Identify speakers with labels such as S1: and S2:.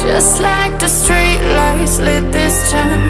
S1: Just like the street lights lit this town.